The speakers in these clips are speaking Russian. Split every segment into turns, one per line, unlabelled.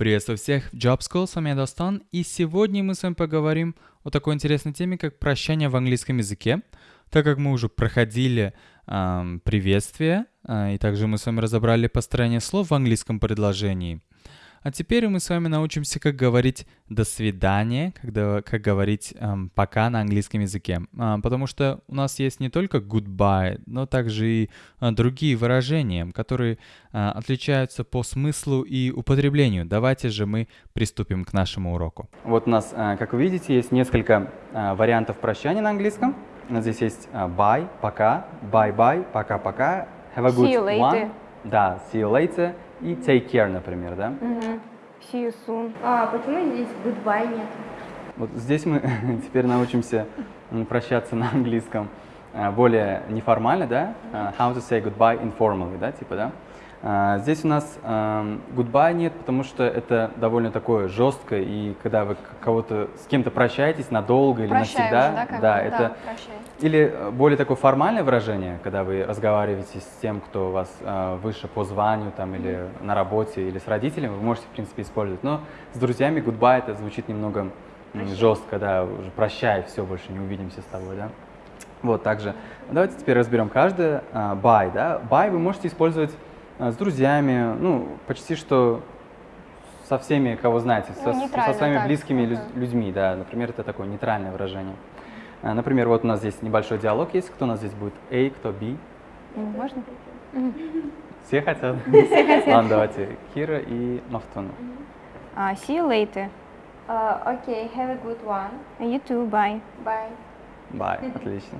Приветствую всех в Job School, с вами я Достан, и сегодня мы с вами поговорим о такой интересной теме, как прощание в английском языке. Так как мы уже проходили эм, приветствие, э, и также мы с вами разобрали построение слов в английском предложении – а теперь мы с вами научимся, как говорить «до свидания», когда, как говорить эм, «пока» на английском языке. А, потому что у нас есть не только goodbye, но также и а, другие выражения, которые а, отличаются по смыслу и употреблению. Давайте же мы приступим к нашему уроку. Вот у нас, а, как вы видите, есть несколько а, вариантов прощания на английском. Здесь есть а, bye, пока, bye-bye, пока-пока, have a good
See you later.
one. Да, see you later и take care, например, да?
Мгм. See you soon.
А почему здесь goodbye нет?
Вот здесь мы теперь научимся прощаться на английском а, более неформально, да? А, How to say goodbye informally, да, типа, да? А, Здесь у нас ам, goodbye нет, потому что это довольно такое жесткое, и когда вы кого-то с кем-то прощаетесь надолго или
Прощай
навсегда,
уже, да,
да,
Да,
это
прощай.
или э, более такое формальное выражение, когда вы разговариваете с тем, кто у вас э, выше по званию там, или на работе, или с родителями, вы можете, в принципе, использовать. Но с друзьями goodbye это звучит немного м, жестко, да, уже прощай, все, больше не увидимся с тобой, да. Вот, также. Давайте теперь разберем каждое. А, Bye, да. Bye вы можете использовать с друзьями, ну, почти что со всеми, кого знаете, со,
Ну,
со своими
так,
близкими лю-
ага.
людьми, да. Например, это такое нейтральное выражение. А, Например, вот у нас здесь небольшой диалог есть. Кто у нас здесь будет? A, кто B?
М, Можно?
Все хотят? Все хотят. Ладно, давайте. Кира и Мафтуна.
А, see you later.
А, Окей, have a good one.
You too, bye.
Bye.
Bye, отлично.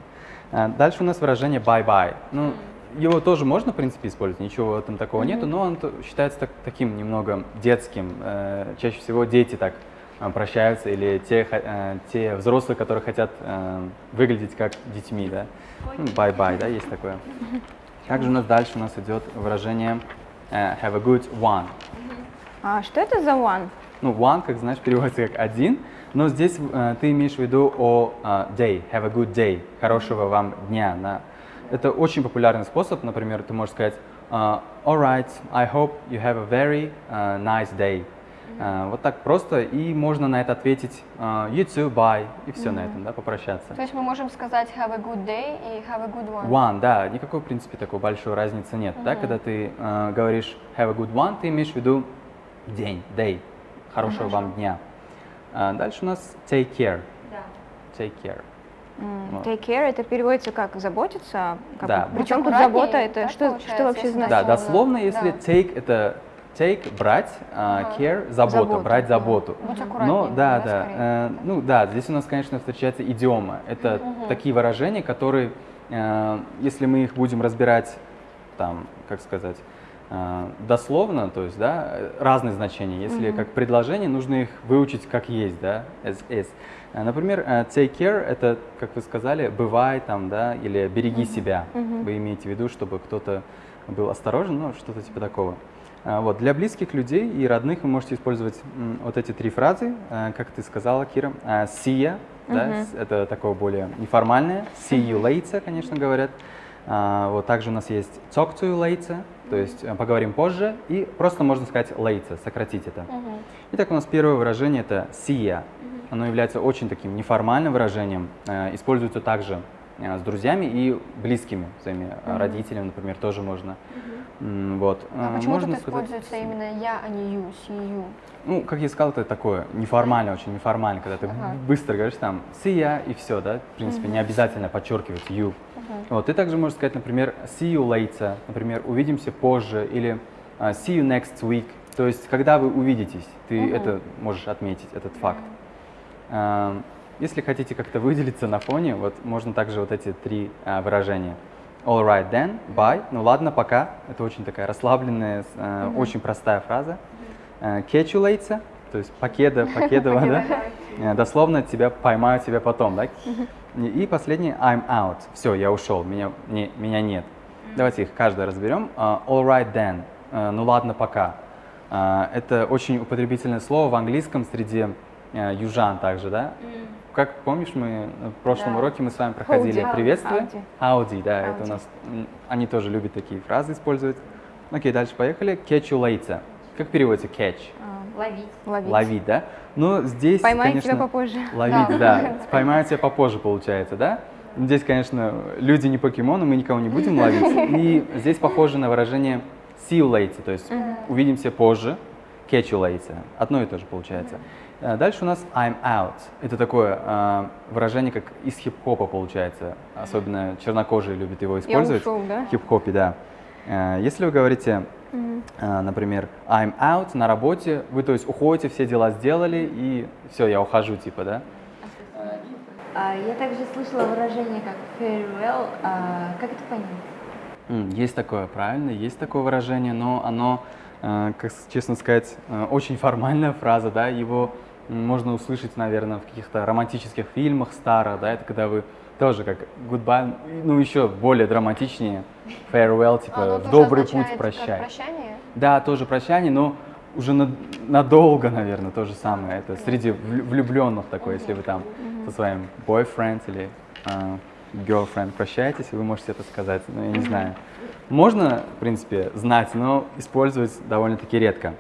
А, Дальше у нас выражение bye-bye. Ну, его тоже можно, в принципе, использовать, ничего этом такого нету, но он считается так- таким немного детским. Э, Чаще всего дети так э, прощаются, или те, э, те взрослые, которые хотят э, выглядеть как детьми, да. Ну, Bye-bye, да, есть такое. Также у нас дальше у нас идет выражение э, have a good one.
А что это за one?
Ну, one, как знаешь, переводится как один, но здесь э, ты имеешь в виду о э, day, have a good day, хорошего вам дня. да. Это очень популярный способ, например, ты можешь сказать э, alright, I hope you have a very э, nice day. Э, вот так просто, и можно на это ответить э, you too, bye, и все на этом, да, попрощаться.
То есть мы можем сказать have a good day и have a good one.
One, да, никакой, в принципе, такой большой разницы нет. Да, когда ты э, говоришь have a good one, ты имеешь в виду день, day, хорошего вам дня. А дальше у нас take care,
Да.
take care. Вот.
Take care это переводится как заботиться. Как,
Да.
Причем тут забота это что, что вообще значит?
Да,
Дословно,
если
да.
take это take брать, а
Ага.
care забота,
Заботу,
брать заботу.
Будь
Но да,
да,
да, э, ну да, здесь у нас, конечно, встречается идиома. Это такие выражения, которые, э, если мы их будем разбирать, там, как сказать, дословно, то есть, да, э, разные значения. Если как предложение, нужно их выучить как есть, да, as is. Э, Например, э, take care это, как вы сказали, бывай там, да, или береги себя. Вы имеете в виду, чтобы кто-то был осторожен, ну, что-то типа такого. Вот, для близких людей и родных вы можете использовать вот эти три фразы, э, как ты сказала, Кира. See ya, да, с- это такое более неформальное. See you later, конечно, говорят. Вот также у нас есть talk to you later, то есть э, поговорим позже, и просто можно сказать later, сократить это. Итак, у нас первое выражение это see ya. Оно является очень таким неформальным выражением, э, используется также э, с друзьями и близкими, своими э, родителями, например, тоже можно. М, Вот.
А почему
можно
тут
сказать-
используется именно я, а не you, you?
ну, как я сказал, это такое неформально, очень неформально, когда ты
Ага.
быстро говоришь там ya и все, да, в принципе, не обязательно подчеркивать you. Вот, ты также можешь сказать, например, see you later, например, увидимся позже, или а, see you next week, то есть, когда вы увидитесь, ты это можешь отметить, этот факт. А, Если хотите как-то выделиться на фоне, вот можно также вот эти три а, выражения. All right then, bye, ну ладно, пока. Это очень такая расслабленная, с- а, очень простая фраза. А, Catch you later, то есть покеда, покедова, да? Э, Дословно тебя поймаю тебя потом, да? И последнее I'm out. Все, я ушел, меня, не, меня нет. Давайте их каждое разберем. А, All right then, Э, ну ладно, пока. А, Это очень употребительное слово в английском среди э, южан также, да? Как помнишь, мы в прошлом
Да.
уроке мы с вами проходили
Howdy.
приветствие.
Howdy,
да, это у нас, они тоже любят такие фразы использовать. Окей, дальше поехали. Catch you later. Как переводится catch?
А,
Ловить.
Ловить.
Ловить, да? Но здесь,
Поймаю
конечно,
тебя попозже.
Ловить,
Да.
да. Поймаю тебя попозже, получается, да? Ну, Здесь, конечно, люди не покемоны, мы никого не будем ловить. И здесь похоже на выражение see you later, то есть увидимся позже, catch you later. Одно и то же получается. А Дальше у нас I'm out. Это такое а, выражение, как из хип-хопа получается. Особенно чернокожие любят его использовать.
ушел, да?
В хип-хопе, да. А, Если вы говорите, например, I'm out на работе, вы, то есть, уходите, все дела сделали, и все, я ухожу, типа, да?
А, я также слышала выражение как farewell. А, как это понять?
Есть такое, правильно, есть такое выражение, но оно, э, как честно сказать, э, очень формальная фраза, да, его можно услышать, наверное, в каких-то романтических фильмах старых, да, это когда вы тоже как goodbye, ну еще более драматичнее, farewell, типа в добрый путь, прощай.
прощание?
Да, тоже прощание, но уже на- надолго, наверное, то же самое. Это среди влю- влюбленных такое, если вы там со своим boyfriend или э, girlfriend прощаетесь, вы можете это сказать. Ну, я не знаю. Можно, в принципе, знать, но использовать довольно-таки редко.